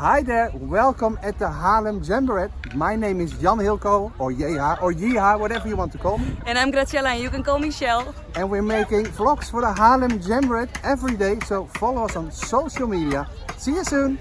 Hi there, welcome at the Haarlem Jamboree. My name is Jan Hilko, or Jeha, or Jeha, whatever you want to call me. And I'm Graciela and you can call me Shell. And we're making vlogs for the Haarlem Jamboree every day, so follow us on social media. See you soon!